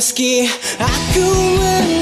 Meski aku menangis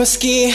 Meski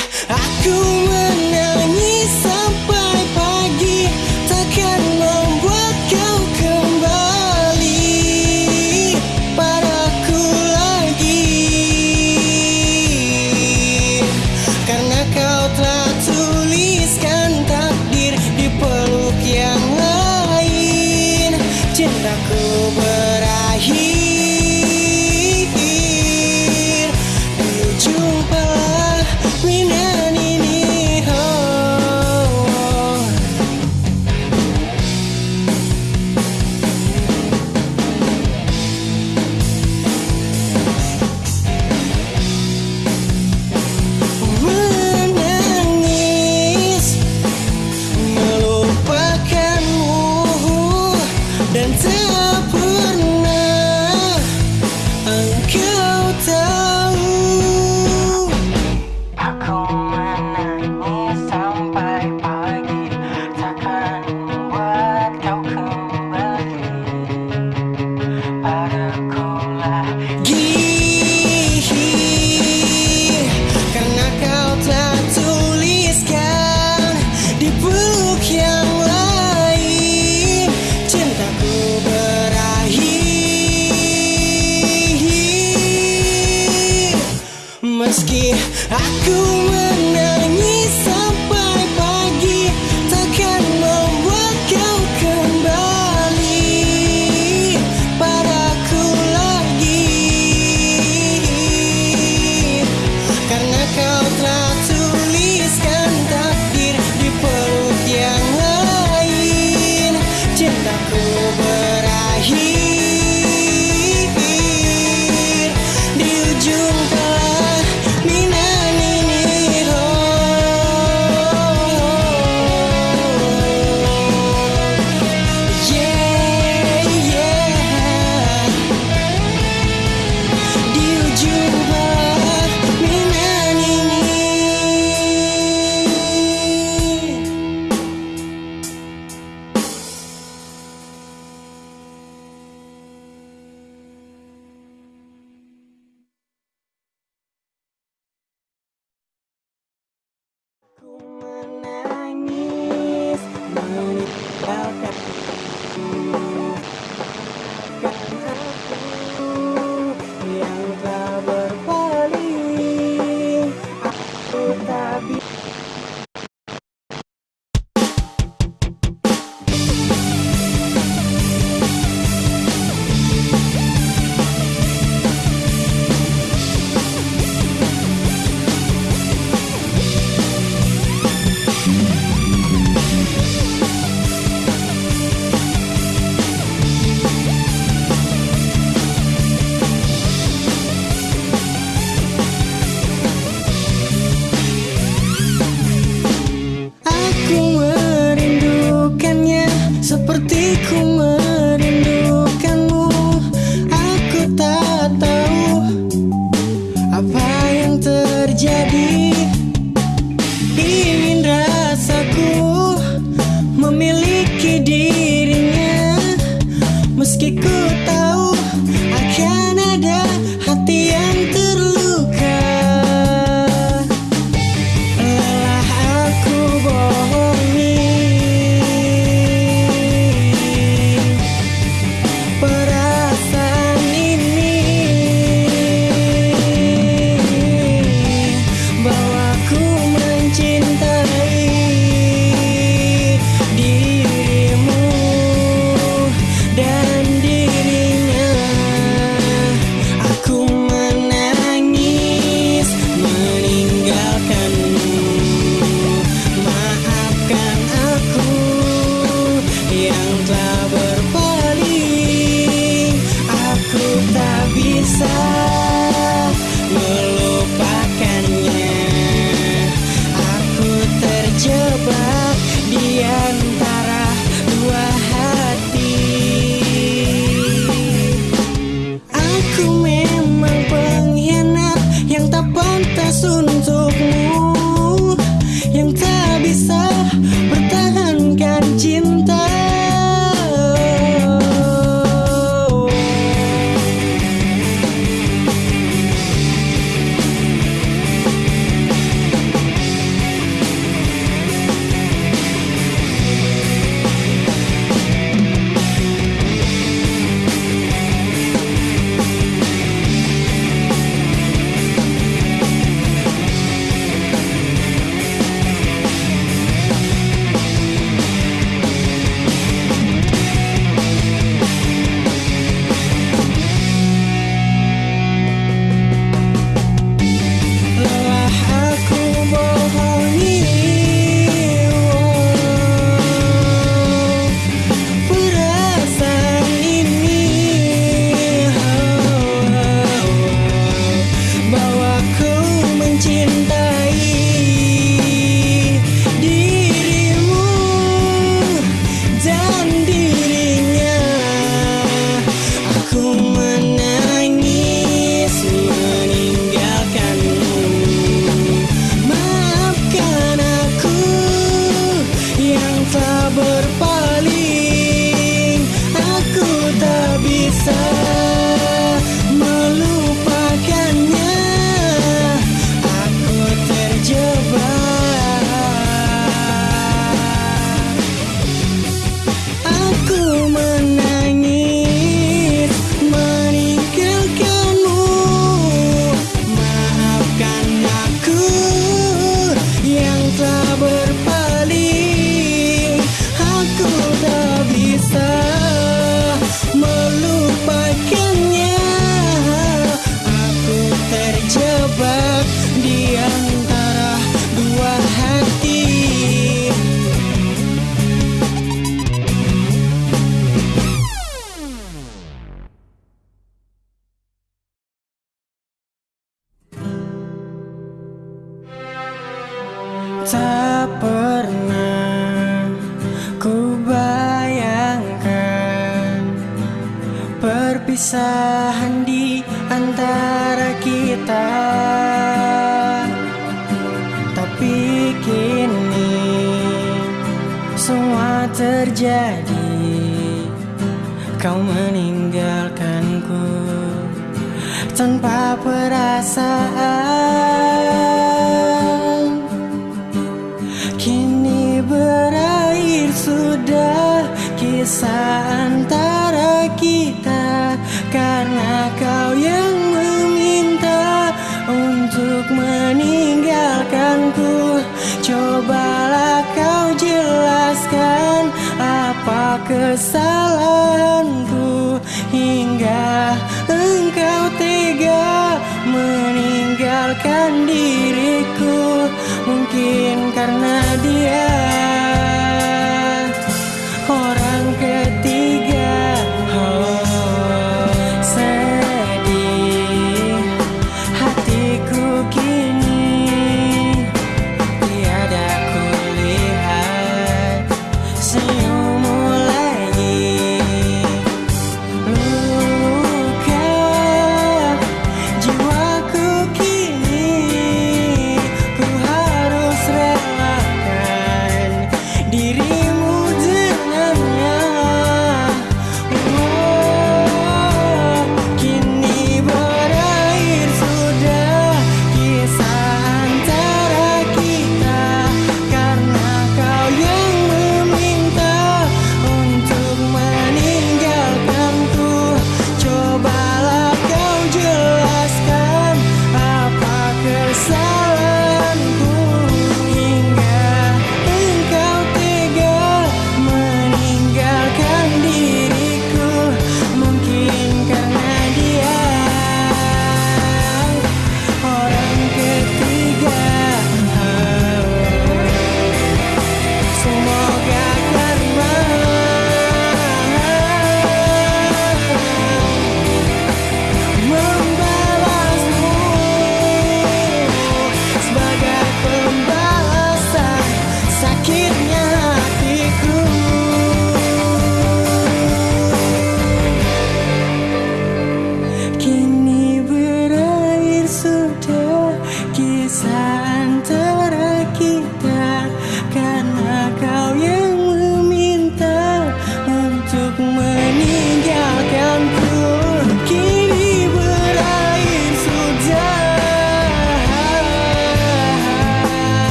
kesalahanku Hingga engkau tega meninggalkan diriku. Mungkin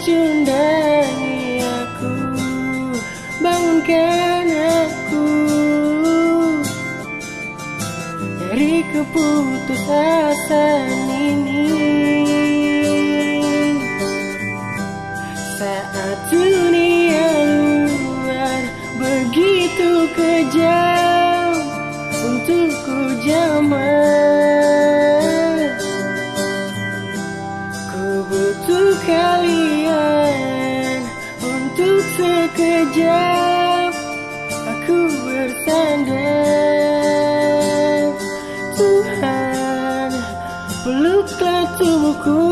Cundangi aku Bangunkan aku. Dari keputusasaan ini aku bertanda, Tuhan peluklah tubuhku.